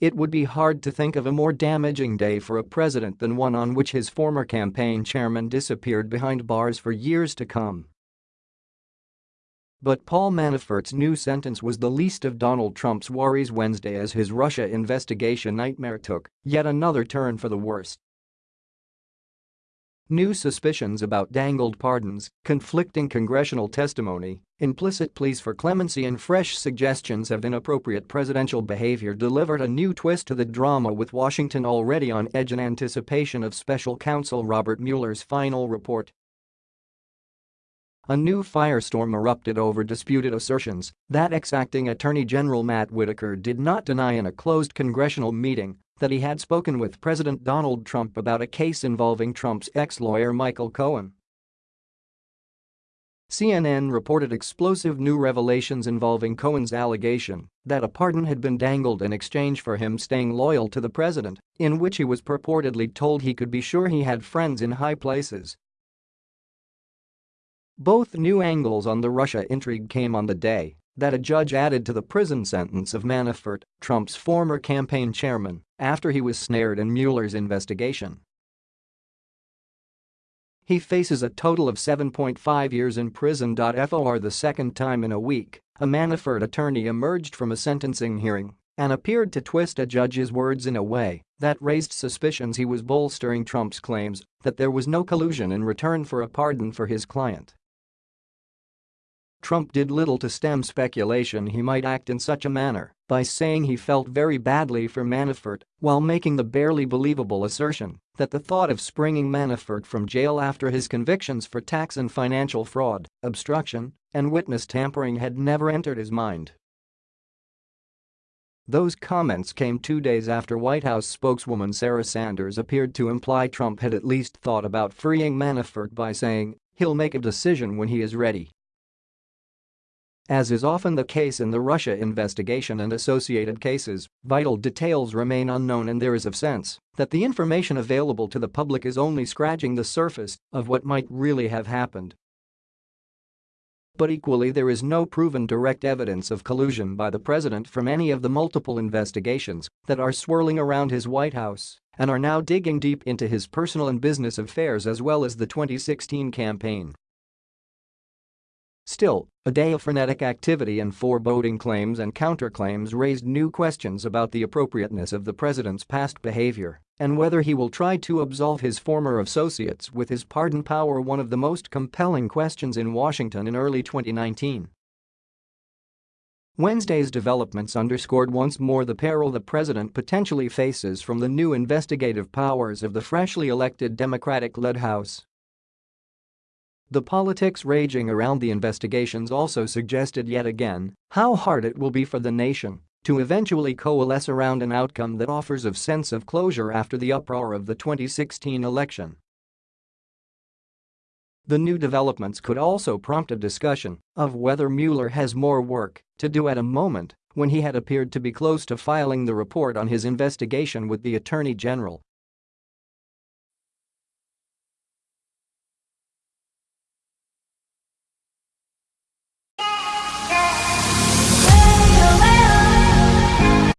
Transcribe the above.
It would be hard to think of a more damaging day for a president than one on which his former campaign chairman disappeared behind bars for years to come. But Paul Manafort's new sentence was the least of Donald Trump's worries Wednesday as his Russia investigation nightmare took yet another turn for the worse. New suspicions about dangled pardons, conflicting congressional testimony, implicit pleas for clemency and fresh suggestions of inappropriate presidential behavior delivered a new twist to the drama with Washington already on edge in anticipation of special counsel Robert Mueller's final report. A new firestorm erupted over disputed assertions that ex-acting Attorney General Matt Whitaker did not deny in a closed congressional meeting that he had spoken with President Donald Trump about a case involving Trump's ex-lawyer Michael Cohen. CNN reported explosive new revelations involving Cohen's allegation that a pardon had been dangled in exchange for him staying loyal to the president, in which he was purportedly told he could be sure he had friends in high places. Both new angles on the Russia intrigue came on the day that a judge added to the prison sentence of Manafort, Trump's former campaign chairman, after he was snared in Mueller's investigation. He faces a total of 7.5 years in prison. For the second time in a week, a Manafort attorney emerged from a sentencing hearing and appeared to twist a judge's words in a way that raised suspicions he was bolstering Trump's claims that there was no collusion in return for a pardon for his client. Trump did little to stem speculation he might act in such a manner by saying he felt very badly for Manafort while making the barely believable assertion that the thought of springing Manafort from jail after his convictions for tax and financial fraud, obstruction, and witness tampering had never entered his mind. Those comments came two days after White House spokeswoman Sarah Sanders appeared to imply Trump had at least thought about freeing Manafort by saying he'll make a decision when he is ready. As is often the case in the Russia investigation and associated cases, vital details remain unknown and there is a sense that the information available to the public is only scratching the surface of what might really have happened. But equally there is no proven direct evidence of collusion by the president from any of the multiple investigations that are swirling around his White House and are now digging deep into his personal and business affairs as well as the 2016 campaign. Still, a day of frenetic activity and foreboding claims and counterclaims raised new questions about the appropriateness of the president's past behavior and whether he will try to absolve his former associates with his pardon power one of the most compelling questions in Washington in early 2019. Wednesday's developments underscored once more the peril the president potentially faces from the new investigative powers of the freshly elected Democratic-led House. The politics raging around the investigations also suggested yet again how hard it will be for the nation to eventually coalesce around an outcome that offers a sense of closure after the uproar of the 2016 election. The new developments could also prompt a discussion of whether Mueller has more work to do at a moment when he had appeared to be close to filing the report on his investigation with the Attorney General